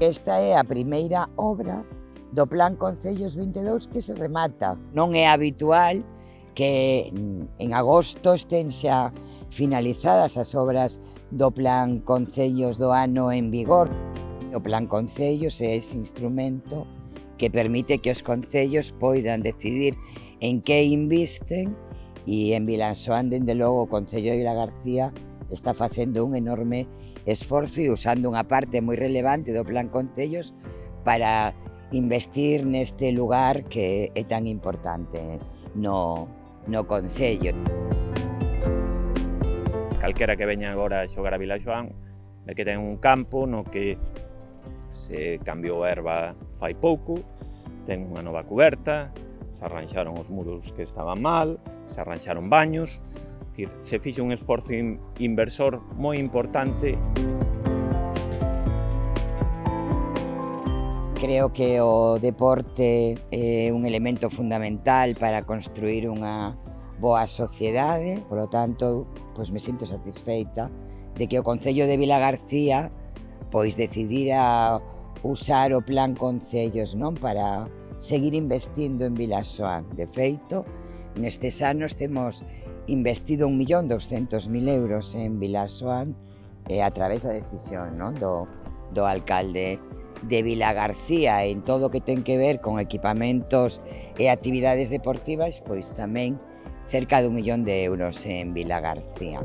Esta é a primeira obra do Plan Concellos 22 que se remata. Non é habitual que mm, en agosto estén xa finalizadas as obras do Plan Concellos do ano en vigor. O Plan Concellos é ese instrumento que permite que os concellos poidan decidir en que invisten e en Vilansoán, dende logo, o Concello de Vila García está facendo un enorme esforzo e usando unha parte moi relevante do Plan Concellos para investir neste lugar que é tan importante no, no Concello. Calquera que veña agora a xogar a Vila Joan é que ten un campo no que se cambiou a erva fai pouco, ten unha nova coberta, se arranxaron os muros que estaban mal, se arranxaron baños, decir, se fixe un esforzo in inversor moi importante. Creo que o deporte é un elemento fundamental para construir unha boa sociedade, por lo tanto, pois me sinto satisfeita de que o Concello de Vila García pois decidira usar o plan Concellos non para seguir investindo en Vilasoa. De feito, nestes anos temos investido 1.200.000 euros en Vilasoan eh, a través da decisión non? Do, do alcalde de Vila García en todo o que ten que ver con equipamentos e actividades deportivas, pois tamén cerca de un millón de euros en Vila García.